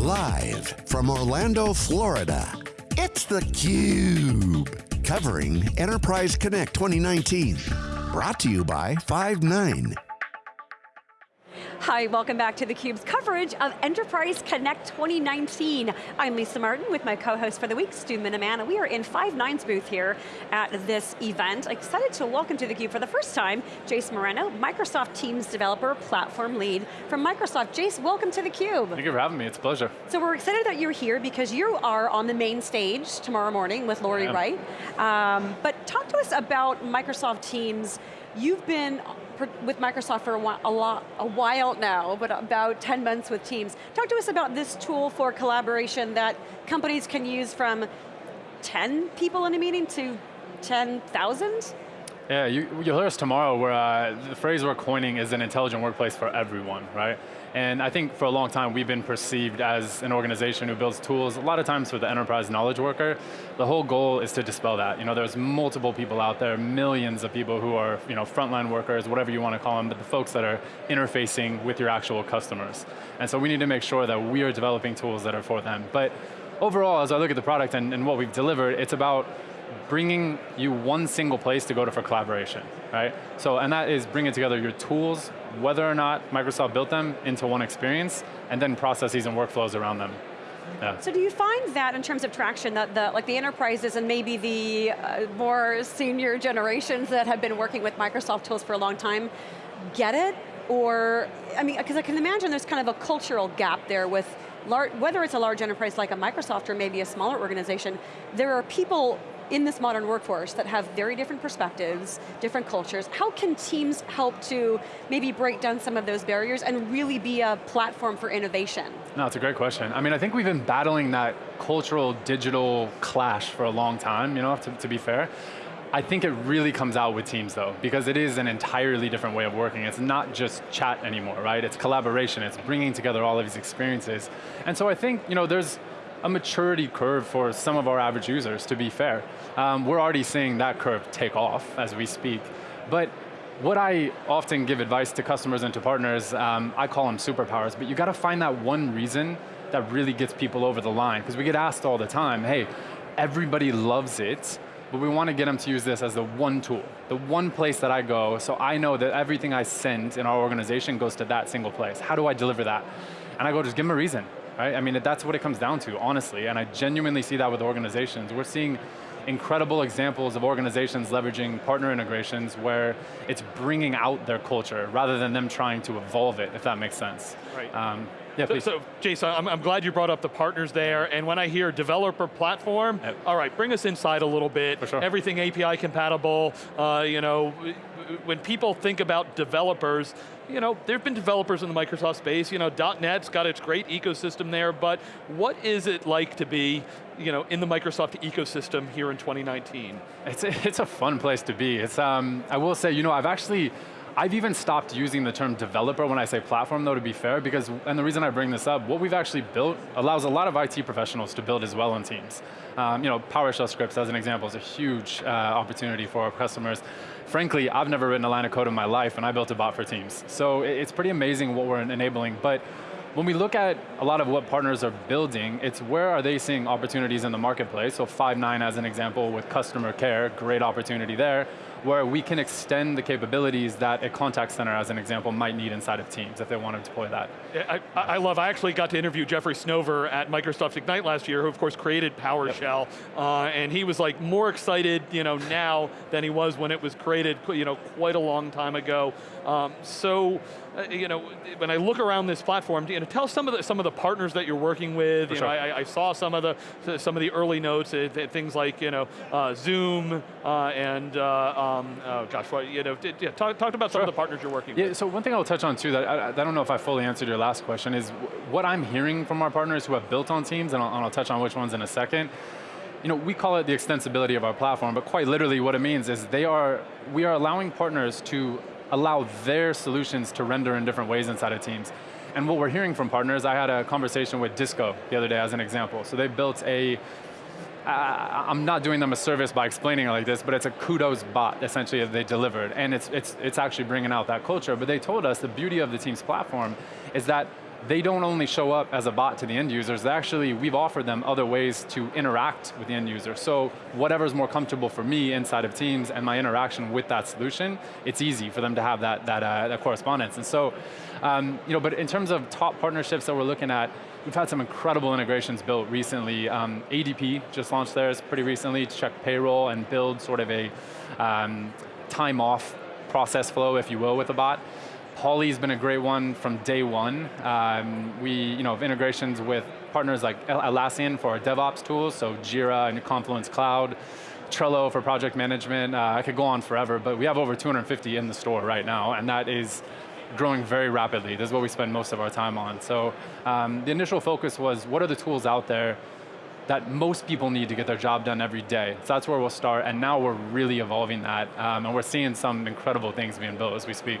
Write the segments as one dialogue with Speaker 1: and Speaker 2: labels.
Speaker 1: Live from Orlando, Florida, it's theCUBE. Covering Enterprise Connect 2019. Brought to you by Five9.
Speaker 2: Hi, welcome back to theCUBE's coverage of Enterprise Connect 2019. I'm Lisa Martin with my co-host for the week, Stu Miniman, and we are in Five9's booth here at this event. Excited to welcome to theCUBE for the first time, Jace Moreno, Microsoft Teams Developer Platform Lead from Microsoft. Jace, welcome to theCUBE.
Speaker 3: Thank you for having me, it's a pleasure.
Speaker 2: So we're excited that you're here because you are on the main stage tomorrow morning with Lori Wright. Um, but talk to us about Microsoft Teams. You've been with Microsoft for a while, a, lot, a while now, but about 10 months with Teams. Talk to us about this tool for collaboration that companies can use from 10 people in a meeting to 10,000?
Speaker 3: Yeah, you, will hear us tomorrow where uh, the phrase we're coining is an intelligent workplace for everyone, right? And I think for a long time we've been perceived as an organization who builds tools, a lot of times for the enterprise knowledge worker. The whole goal is to dispel that. You know, there's multiple people out there, millions of people who are you know, frontline workers, whatever you want to call them, but the folks that are interfacing with your actual customers. And so we need to make sure that we are developing tools that are for them. But overall, as I look at the product and, and what we've delivered, it's about bringing you one single place to go to for collaboration, right? So, and that is bringing together your tools, whether or not Microsoft built them, into one experience, and then processes and workflows around them. Yeah.
Speaker 2: So do you find that in terms of traction, that the, like the enterprises and maybe the uh, more senior generations that have been working with Microsoft tools for a long time, get it? Or, I mean, because I can imagine there's kind of a cultural gap there with large, whether it's a large enterprise like a Microsoft or maybe a smaller organization, there are people in this modern workforce that have very different perspectives, different cultures. How can teams help to maybe break down some of those barriers and really be a platform for innovation?
Speaker 3: No, it's a great question. I mean, I think we've been battling that cultural digital clash for a long time, you know, to, to be fair. I think it really comes out with Teams though, because it is an entirely different way of working. It's not just chat anymore, right? It's collaboration, it's bringing together all of these experiences. And so I think, you know, there's a maturity curve for some of our average users, to be fair. Um, we're already seeing that curve take off as we speak. But what I often give advice to customers and to partners, um, I call them superpowers, but you got to find that one reason that really gets people over the line, because we get asked all the time, hey, everybody loves it, but we want to get them to use this as the one tool, the one place that I go, so I know that everything I send in our organization goes to that single place. How do I deliver that? And I go, just give them a reason right? I mean, that's what it comes down to, honestly, and I genuinely see that with organizations. We're seeing incredible examples of organizations leveraging partner integrations where it's bringing out their culture rather than them trying to evolve it, if that makes sense.
Speaker 4: Right. Um, yeah, so, so, Jason, I'm, I'm, glad you brought up the partners there, and when I hear developer platform, yep. all right, bring us inside a little bit.
Speaker 3: For sure.
Speaker 4: Everything API compatible, uh, you know, when people think about developers, you know, there have been developers in the Microsoft space, you know, .NET's got its great ecosystem there, but what is it like to be, you know, in the Microsoft ecosystem here in 2019?
Speaker 3: It's a, it's a fun place to be. It's, um, I will say, you know, I've actually, I've even stopped using the term developer when I say platform though to be fair because, and the reason I bring this up, what we've actually built allows a lot of IT professionals to build as well on teams. Um, you know, PowerShell scripts as an example is a huge uh, opportunity for our customers. Frankly, I've never written a line of code in my life and I built a bot for teams. So it's pretty amazing what we're enabling, but when we look at a lot of what partners are building, it's where are they seeing opportunities in the marketplace? So Five9 as an example with customer care, great opportunity there where we can extend the capabilities that a contact center, as an example, might need inside of Teams if they want to deploy that.
Speaker 4: I, I love, I actually got to interview Jeffrey Snover at Microsoft Ignite last year, who of course created PowerShell, yep. uh, and he was like more excited you know, now than he was when it was created you know, quite a long time ago. Um, so, uh, you know, when I look around this platform, you know, tell some of the some of the partners that you're working with.
Speaker 3: For
Speaker 4: you
Speaker 3: sure.
Speaker 4: know, I, I, saw some of the some of the early notes, uh, things like you know, uh, Zoom uh, and uh, um, oh gosh, what you know, yeah, talk, talk about some sure. of the partners you're working
Speaker 3: yeah,
Speaker 4: with.
Speaker 3: So one thing I'll touch on too that I, I, don't know if I fully answered your last question is what I'm hearing from our partners who have built on teams, and I'll, and I'll touch on which ones in a second you know, we call it the extensibility of our platform, but quite literally what it means is they are, we are allowing partners to allow their solutions to render in different ways inside of teams. And what we're hearing from partners, I had a conversation with Disco the other day as an example. So they built a, I'm not doing them a service by explaining it like this, but it's a kudos bot, essentially, that they delivered. And it's, it's, it's actually bringing out that culture. But they told us the beauty of the Teams platform is that they don't only show up as a bot to the end users, actually, we've offered them other ways to interact with the end user. So whatever's more comfortable for me inside of Teams and my interaction with that solution, it's easy for them to have that, that, uh, that correspondence. And so, um, you know, but in terms of top partnerships that we're looking at, we've had some incredible integrations built recently. Um, ADP just launched theirs pretty recently to check payroll and build sort of a um, time off process flow, if you will, with a bot. Poly's been a great one from day one. Um, we you know, have integrations with partners like Atlassian for our DevOps tools, so Jira and Confluence Cloud, Trello for project management. Uh, I could go on forever, but we have over 250 in the store right now, and that is growing very rapidly. This is what we spend most of our time on. So um, the initial focus was, what are the tools out there that most people need to get their job done every day. So that's where we'll start, and now we're really evolving that, um, and we're seeing some incredible things being built as we speak.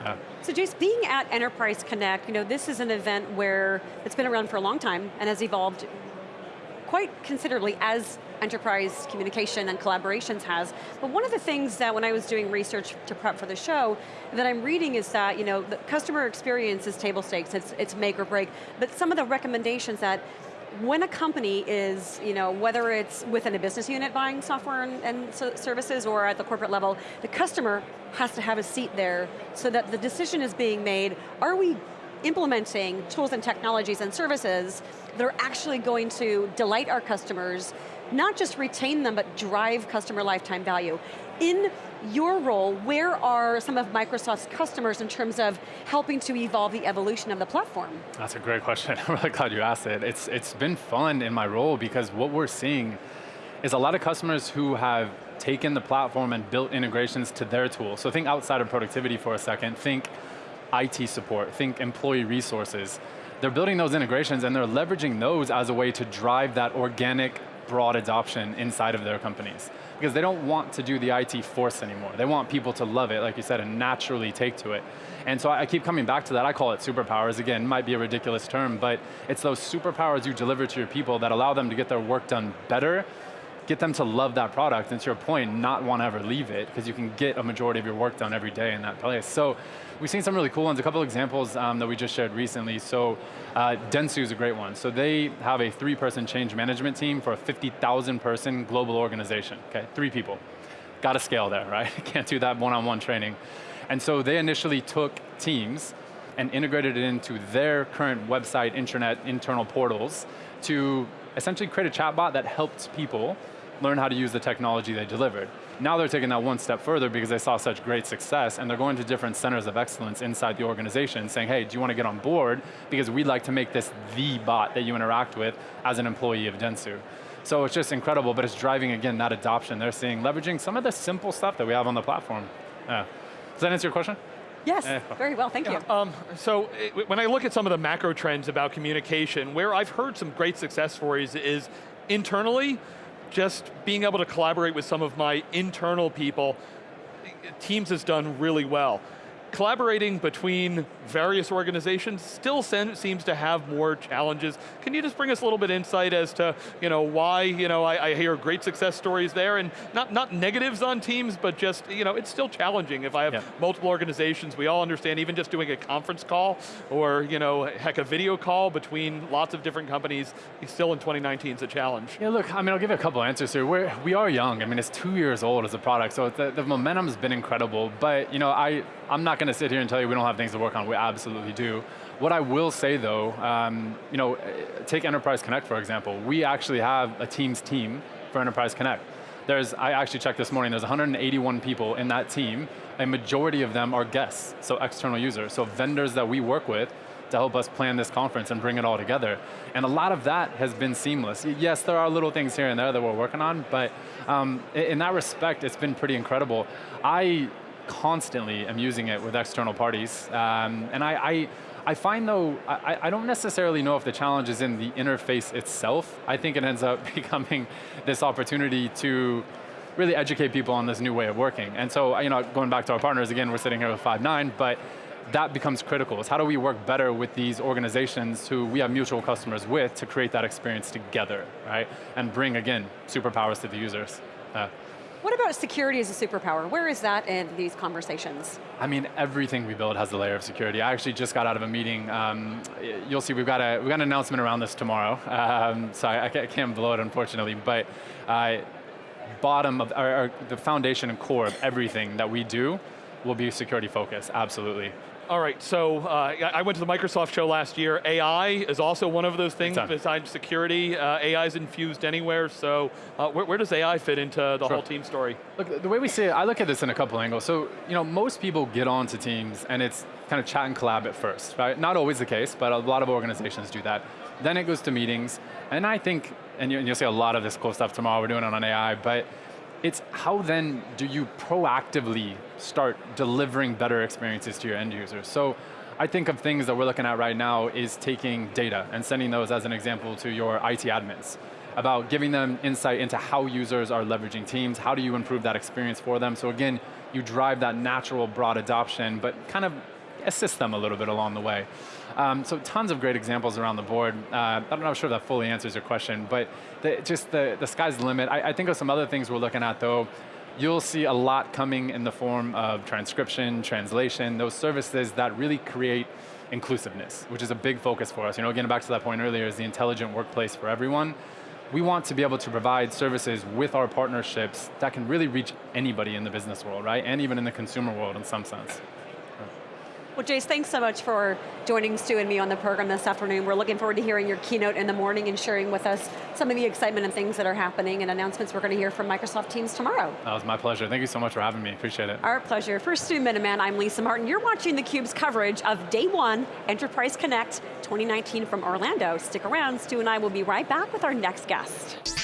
Speaker 2: Yeah. So Jace, being at Enterprise Connect, you know, this is an event where it's been around for a long time and has evolved quite considerably as enterprise communication and collaborations has. But one of the things that when I was doing research to prep for the show, that I'm reading is that, you know, the customer experience is table stakes, it's, it's make or break, but some of the recommendations that when a company is, you know, whether it's within a business unit buying software and, and so services or at the corporate level, the customer has to have a seat there so that the decision is being made, are we implementing tools and technologies and services that are actually going to delight our customers, not just retain them, but drive customer lifetime value. In your role, where are some of Microsoft's customers in terms of helping to evolve the evolution of the platform?
Speaker 3: That's a great question. I'm really glad you asked it. It's, it's been fun in my role because what we're seeing is a lot of customers who have taken the platform and built integrations to their tools. So think outside of productivity for a second, think IT support, think employee resources. They're building those integrations and they're leveraging those as a way to drive that organic broad adoption inside of their companies. Because they don't want to do the IT force anymore. They want people to love it, like you said, and naturally take to it. And so I keep coming back to that. I call it superpowers. Again, might be a ridiculous term, but it's those superpowers you deliver to your people that allow them to get their work done better get them to love that product, and to your point, not want to ever leave it, because you can get a majority of your work done every day in that place. So we've seen some really cool ones, a couple examples um, that we just shared recently. So uh, Dentsu is a great one. So they have a three-person change management team for a 50,000 person global organization, okay, three people. Got to scale there, right? Can't do that one-on-one -on -one training. And so they initially took Teams and integrated it into their current website, internet, internal portals to essentially create a chatbot that helped people learn how to use the technology they delivered. Now they're taking that one step further because they saw such great success and they're going to different centers of excellence inside the organization saying, hey, do you want to get on board? Because we'd like to make this the bot that you interact with as an employee of Dentsu. So it's just incredible, but it's driving, again, that adoption. They're seeing, leveraging some of the simple stuff that we have on the platform. Yeah. Does that answer your question?
Speaker 2: Yes, very well, thank yeah. you. Um,
Speaker 4: so it, when I look at some of the macro trends about communication, where I've heard some great success stories is internally, just being able to collaborate with some of my internal people, Teams has done really well collaborating between various organizations still seems to have more challenges. Can you just bring us a little bit insight as to you know, why you know, I, I, hear great success stories there and not, not negatives on teams, but just you know, it's still challenging if I have yeah. multiple organizations. We all understand even just doing a conference call or you know, heck, a video call between lots of different companies, still in 2019 is a challenge.
Speaker 3: Yeah, look, I mean, I'll give you a couple answers here. We're, we are young. I mean, it's two years old as a product, so the, the momentum's been incredible, but you know, I, I'm not going to sit here and tell you we don't have things to work on. We absolutely do. What I will say though, um, you know, take Enterprise Connect for example. We actually have a Teams team for Enterprise Connect. There's, I actually checked this morning, there's 181 people in that team. A majority of them are guests, so external users, so vendors that we work with to help us plan this conference and bring it all together. And a lot of that has been seamless. Yes, there are little things here and there that we're working on, but um, in that respect, it's been pretty incredible. I constantly am using it with external parties. Um, and I, I, I, find though, I, I don't necessarily know if the challenge is in the interface itself. I think it ends up becoming this opportunity to really educate people on this new way of working. And so, you know, going back to our partners, again, we're sitting here with Five9, but that becomes critical, is how do we work better with these organizations who we have mutual customers with to create that experience together, right? And bring, again, superpowers to the users. Uh,
Speaker 2: What about security as a superpower? Where is that in these conversations?
Speaker 3: I mean, everything we build has a layer of security. I actually just got out of a meeting. Um, you'll see we've got, a, we've got an announcement around this tomorrow. Um, so I, I, can't blow it, unfortunately. But uh, bottom of, or, or the foundation and core of everything that we do will be security focused, absolutely.
Speaker 4: All right, so uh, I went to the Microsoft show last year. AI is also one of those things besides security. Uh, AI is infused anywhere, so uh, where, where, does AI fit into the sure. whole team story?
Speaker 3: Look, the way we see it, I look at this in a couple angles. So, you know, most people get onto teams and it's kind of chat and collab at first, right? Not always the case, but a lot of organizations do that. Then it goes to meetings, and I think, and you'll see a lot of this cool stuff tomorrow, we're doing it on AI, but it's how then do you proactively start delivering better experiences to your end users? So I think of things that we're looking at right now is taking data and sending those as an example to your IT admins about giving them insight into how users are leveraging Teams, how do you improve that experience for them. So again, you drive that natural broad adoption, but kind of assist them a little bit along the way. Um, so tons of great examples around the board. Uh, I'm not sure that fully answers your question, but the, just the, the sky's the limit. I, I think of some other things we're looking at though. You'll see a lot coming in the form of transcription, translation, those services that really create inclusiveness, which is a big focus for us. You know, getting back to that point earlier, is the intelligent workplace for everyone. We want to be able to provide services with our partnerships that can really reach anybody in the business world, right? And even in the consumer world in some sense.
Speaker 2: Well, Jace, thanks so much for joining Stu and me on the program this afternoon. We're looking forward to hearing your keynote in the morning and sharing with us some of the excitement and things that are happening and announcements we're going to hear from Microsoft Teams tomorrow.
Speaker 3: That was my pleasure. Thank you so much for having me. Appreciate it.
Speaker 2: Our pleasure. For Stu Miniman, I'm Lisa Martin. You're watching theCUBE's coverage of Day One Enterprise Connect 2019 from Orlando. Stick around, Stu and I will be right back with our next guest.